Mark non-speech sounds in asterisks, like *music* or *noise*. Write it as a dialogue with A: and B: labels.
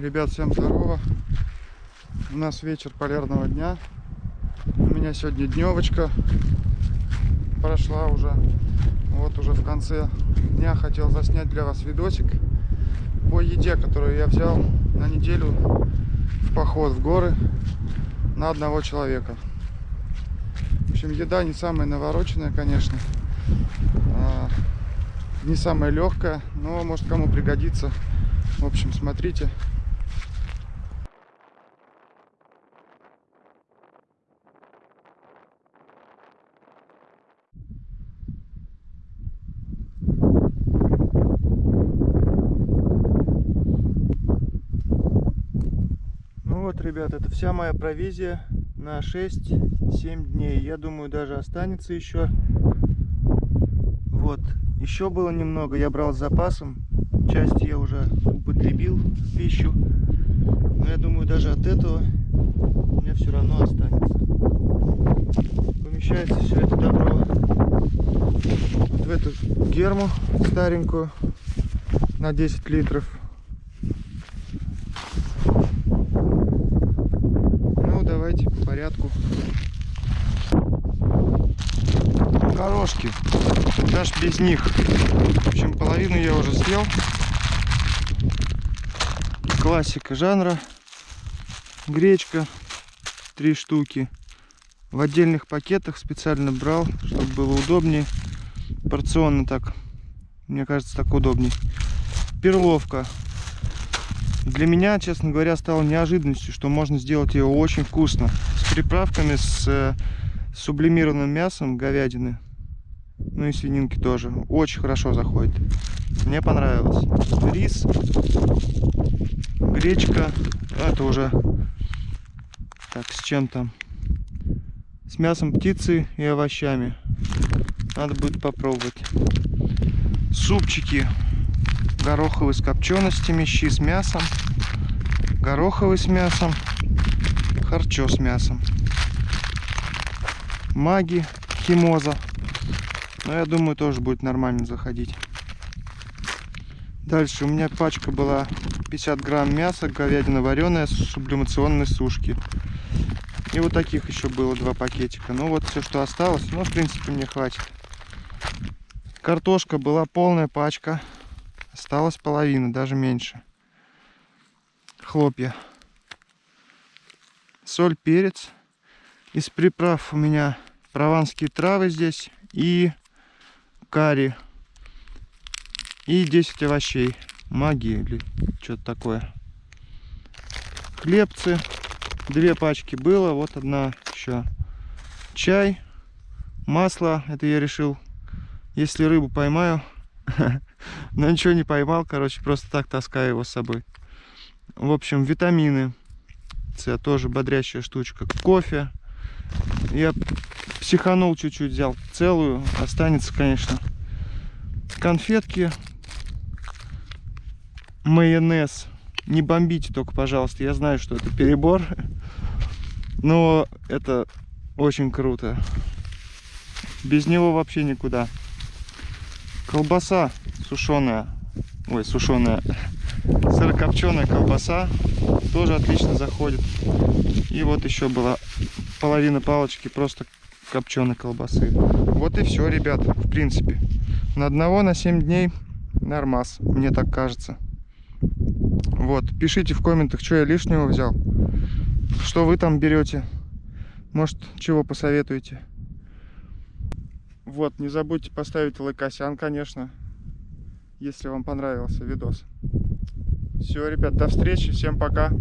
A: Ребят, всем здорово. У нас вечер полярного дня. У меня сегодня дневочка прошла уже. Вот уже в конце дня хотел заснять для вас видосик по еде, которую я взял на неделю в поход в горы на одного человека. В общем, еда не самая навороченная, конечно. А, не самая легкая, но может кому пригодится. В общем, смотрите. Ну вот, ребят, это вся моя провизия на 6-7 дней. Я думаю, даже останется еще. Вот, еще было немного, я брал с запасом. Часть я уже употребил в пищу. Но я думаю, даже от этого у меня все равно останется. Помещается все это добро вот в эту герму старенькую на 10 литров. Ну, давайте по порядку. Горошки. Даже без них. В общем, половину я уже съел. Классика жанра. Гречка. Три штуки. В отдельных пакетах специально брал, чтобы было удобнее. Порционно так. Мне кажется, так удобнее. Перловка. Для меня, честно говоря, стало неожиданностью, что можно сделать ее очень вкусно. С приправками, с сублимированным мясом говядины. Ну и свининки тоже. Очень хорошо заходит. Мне понравилось. Рис, гречка. Это уже так, с чем там? С мясом птицы и овощами. Надо будет попробовать. Супчики. Гороховый с копченостями, щи с мясом. Гороховый с мясом. Харчо с мясом. Маги, химоза. Но я думаю, тоже будет нормально заходить. Дальше у меня пачка была 50 грамм мяса, говядина вареная сублимационной сушки. И вот таких еще было два пакетика. Ну вот все, что осталось. Ну, в принципе, мне хватит. Картошка была полная пачка. Осталась половина, даже меньше. Хлопья. Соль, перец. Из приправ у меня прованские травы здесь и карри. И 10 овощей. Магии или что-то такое. Хлебцы. Две пачки было. Вот одна еще. Чай. Масло. Это я решил, если рыбу поймаю. *laughs* Но ничего не поймал. Короче, просто так таскаю его с собой. В общем, витамины. Это тоже бодрящая штучка. Кофе. Я психанул чуть-чуть, взял целую. Останется, конечно. Конфетки. Майонез. Не бомбите только, пожалуйста. Я знаю, что это перебор. Но это очень круто. Без него вообще никуда. Колбаса сушеная. Ой, сушеная. Сырокопченая колбаса. Тоже отлично заходит. И вот еще была половина палочки просто копченой колбасы. Вот и все, ребят, в принципе. На одного на 7 дней нормас, мне так кажется. Вот, пишите в комментах, что я лишнего взял. Что вы там берете. Может, чего посоветуете. Вот, не забудьте поставить лайкосян, конечно, если вам понравился видос. Все, ребят, до встречи, всем пока.